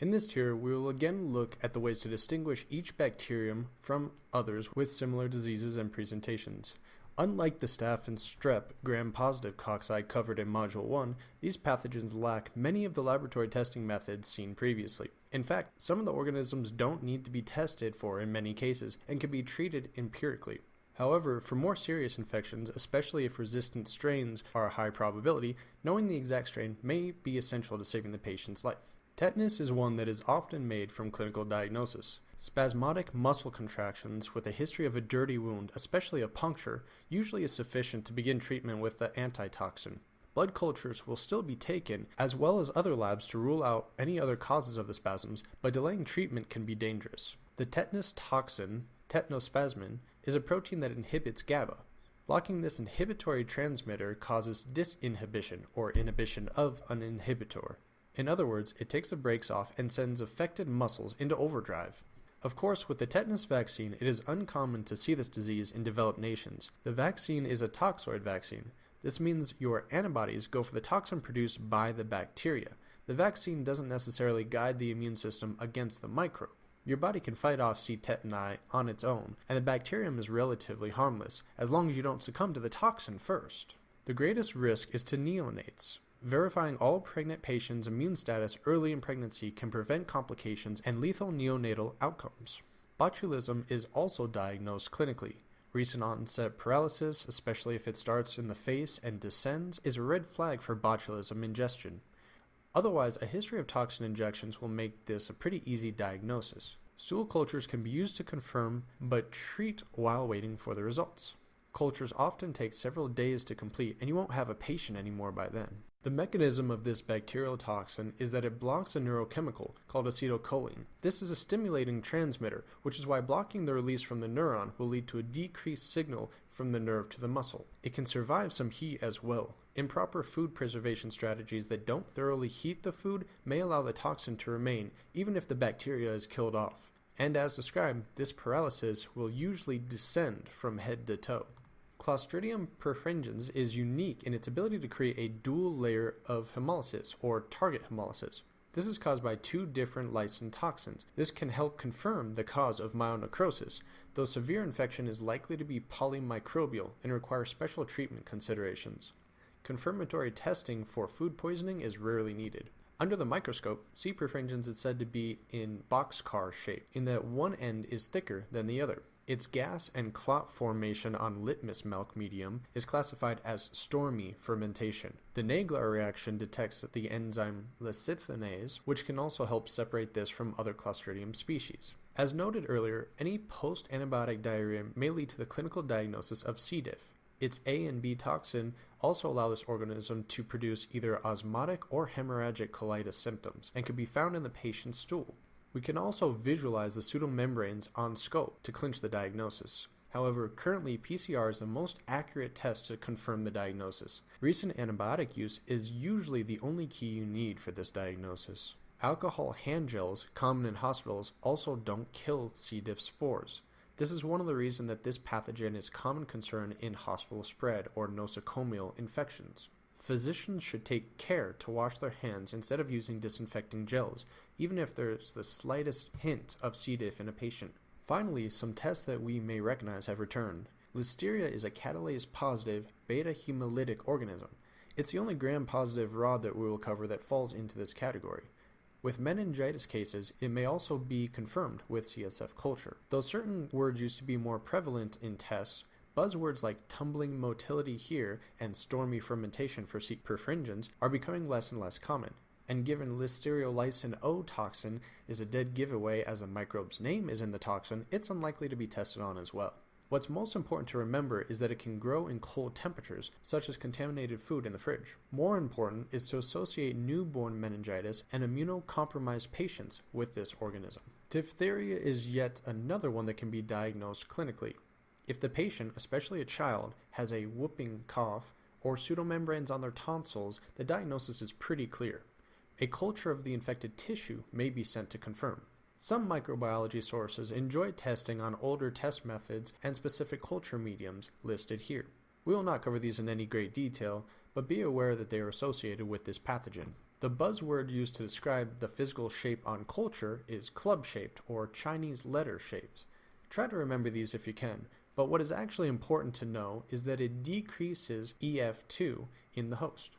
In this tier, we will again look at the ways to distinguish each bacterium from others with similar diseases and presentations. Unlike the staph and strep gram-positive cocci covered in Module 1, these pathogens lack many of the laboratory testing methods seen previously. In fact, some of the organisms don't need to be tested for in many cases and can be treated empirically. However, for more serious infections, especially if resistant strains are a high probability, knowing the exact strain may be essential to saving the patient's life. Tetanus is one that is often made from clinical diagnosis. Spasmodic muscle contractions with a history of a dirty wound, especially a puncture, usually is sufficient to begin treatment with the antitoxin. Blood cultures will still be taken, as well as other labs to rule out any other causes of the spasms, but delaying treatment can be dangerous. The tetanus toxin, tetanospasmin, is a protein that inhibits GABA. Blocking this inhibitory transmitter causes disinhibition, or inhibition of an inhibitor. In other words, it takes the brakes off and sends affected muscles into overdrive. Of course, with the tetanus vaccine, it is uncommon to see this disease in developed nations. The vaccine is a toxoid vaccine. This means your antibodies go for the toxin produced by the bacteria. The vaccine doesn't necessarily guide the immune system against the microbe. Your body can fight off C. tetani on its own, and the bacterium is relatively harmless, as long as you don't succumb to the toxin first. The greatest risk is to neonates. Verifying all pregnant patients' immune status early in pregnancy can prevent complications and lethal neonatal outcomes. Botulism is also diagnosed clinically. Recent onset paralysis, especially if it starts in the face and descends, is a red flag for botulism ingestion. Otherwise, a history of toxin injections will make this a pretty easy diagnosis. Stool cultures can be used to confirm, but treat while waiting for the results. Cultures often take several days to complete, and you won't have a patient anymore by then. The mechanism of this bacterial toxin is that it blocks a neurochemical called acetylcholine. This is a stimulating transmitter, which is why blocking the release from the neuron will lead to a decreased signal from the nerve to the muscle. It can survive some heat as well. Improper food preservation strategies that don't thoroughly heat the food may allow the toxin to remain even if the bacteria is killed off. And as described, this paralysis will usually descend from head to toe. Clostridium perfringens is unique in its ability to create a dual layer of hemolysis, or target hemolysis. This is caused by two different lysine toxins. This can help confirm the cause of myonecrosis, though severe infection is likely to be polymicrobial and require special treatment considerations. Confirmatory testing for food poisoning is rarely needed. Under the microscope, C. perfringens is said to be in boxcar shape, in that one end is thicker than the other. Its gas and clot formation on litmus milk medium is classified as stormy fermentation. The Nagler reaction detects the enzyme lecithinase, which can also help separate this from other Clostridium species. As noted earlier, any post-antibiotic diarrhea may lead to the clinical diagnosis of C. diff. Its A and B toxin also allow this organism to produce either osmotic or hemorrhagic colitis symptoms and can be found in the patient's stool. We can also visualize the pseudomembranes on scope to clinch the diagnosis. However, currently PCR is the most accurate test to confirm the diagnosis. Recent antibiotic use is usually the only key you need for this diagnosis. Alcohol hand gels, common in hospitals, also don't kill C. diff spores. This is one of the reasons that this pathogen is common concern in hospital spread or nosocomial infections. Physicians should take care to wash their hands instead of using disinfecting gels, even if there's the slightest hint of C. diff in a patient. Finally, some tests that we may recognize have returned. Listeria is a catalase positive beta hemolytic organism. It's the only gram positive rod that we will cover that falls into this category. With meningitis cases, it may also be confirmed with CSF culture. Though certain words used to be more prevalent in tests, Buzzwords like tumbling motility here and stormy fermentation for C. perfringens are becoming less and less common. And given Listeriolysin O toxin is a dead giveaway as the microbe's name is in the toxin, it's unlikely to be tested on as well. What's most important to remember is that it can grow in cold temperatures, such as contaminated food in the fridge. More important is to associate newborn meningitis and immunocompromised patients with this organism. Diphtheria is yet another one that can be diagnosed clinically. If the patient, especially a child, has a whooping cough or pseudomembranes on their tonsils, the diagnosis is pretty clear. A culture of the infected tissue may be sent to confirm. Some microbiology sources enjoy testing on older test methods and specific culture mediums listed here. We will not cover these in any great detail, but be aware that they are associated with this pathogen. The buzzword used to describe the physical shape on culture is club shaped or Chinese letter shaped. Try to remember these if you can, but what is actually important to know is that it decreases EF2 in the host.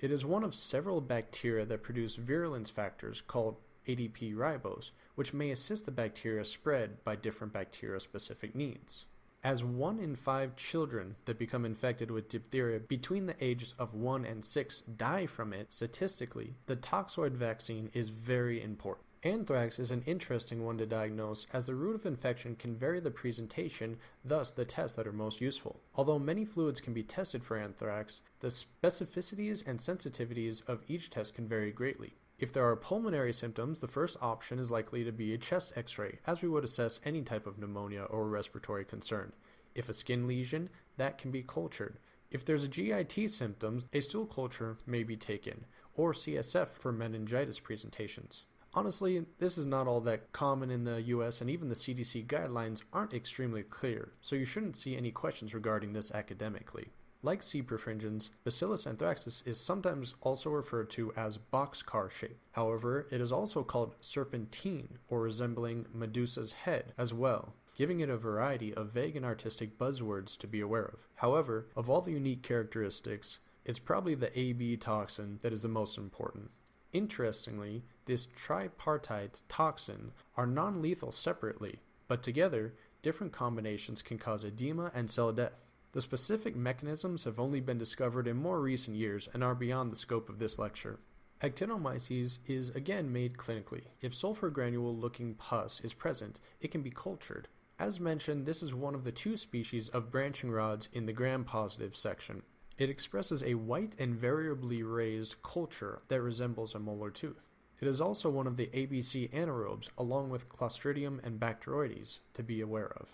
It is one of several bacteria that produce virulence factors called ADP ribose, which may assist the bacteria spread by different bacteria specific needs. As one in five children that become infected with diphtheria between the ages of 1 and 6 die from it, statistically, the toxoid vaccine is very important. Anthrax is an interesting one to diagnose as the route of infection can vary the presentation, thus the tests that are most useful. Although many fluids can be tested for anthrax, the specificities and sensitivities of each test can vary greatly. If there are pulmonary symptoms, the first option is likely to be a chest x ray, as we would assess any type of pneumonia or respiratory concern. If a skin lesion, that can be cultured. If there's a GIT symptoms, a stool culture may be taken, or CSF for meningitis presentations. Honestly, this is not all that common in the US, and even the CDC guidelines aren't extremely clear, so you shouldn't see any questions regarding this academically. Like C. perfringens, Bacillus anthracis is sometimes also referred to as boxcar shape. However, it is also called serpentine or resembling Medusa's head as well, giving it a variety of vague and artistic buzzwords to be aware of. However, of all the unique characteristics, it's probably the AB toxin that is the most important. Interestingly, this tripartite toxin are non lethal separately, but together, different combinations can cause edema and cell death. The specific mechanisms have only been discovered in more recent years and are beyond the scope of this lecture. Actinomyces is again made clinically. If sulfur granule looking pus is present, it can be cultured. As mentioned, this is one of the two species of branching rods in the gram-positive section. It expresses a white and variably raised culture that resembles a molar tooth. It is also one of the ABC anaerobes along with Clostridium and Bacteroides to be aware of.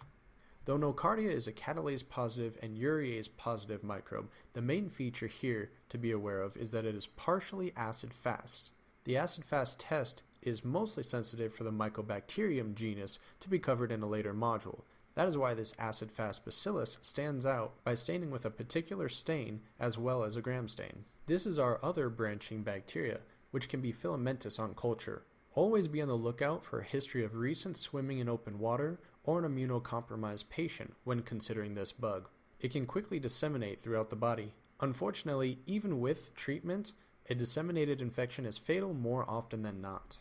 Though Nocardia is a catalase positive and urease positive microbe, the main feature here to be aware of is that it is partially acid fast. The acid fast test is mostly sensitive for the Mycobacterium genus to be covered in a later module. That is why this acid fast bacillus stands out by staining with a particular stain as well as a gram stain. This is our other branching bacteria, which can be filamentous on culture. Always be on the lookout for a history of recent swimming in open water or an immunocompromised patient when considering this bug. It can quickly disseminate throughout the body. Unfortunately, even with treatment, a disseminated infection is fatal more often than not.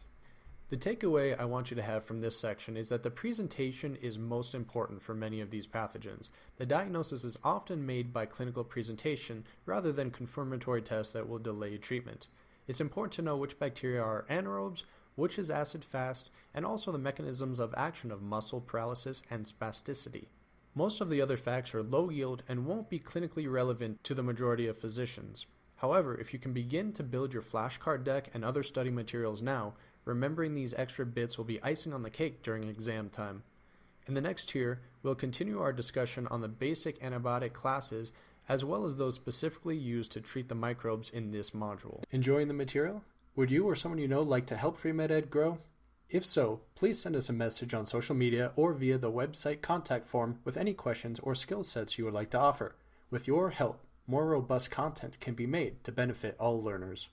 The takeaway I want you to have from this section is that the presentation is most important for many of these pathogens. The diagnosis is often made by clinical presentation rather than confirmatory tests that will delay treatment. It's important to know which bacteria are anaerobes, which is acid fast, and also the mechanisms of action of muscle paralysis and spasticity. Most of the other facts are low yield and won't be clinically relevant to the majority of physicians. However, if you can begin to build your flashcard deck and other study materials now, remembering these extra bits will be icing on the cake during exam time. In the next tier, we'll continue our discussion on the basic antibiotic classes as well as those specifically used to treat the microbes in this module. Enjoying the material? Would you or someone you know like to help FreeMedEd grow? If so, please send us a message on social media or via the website contact form with any questions or skill sets you would like to offer. With your help, more robust content can be made to benefit all learners.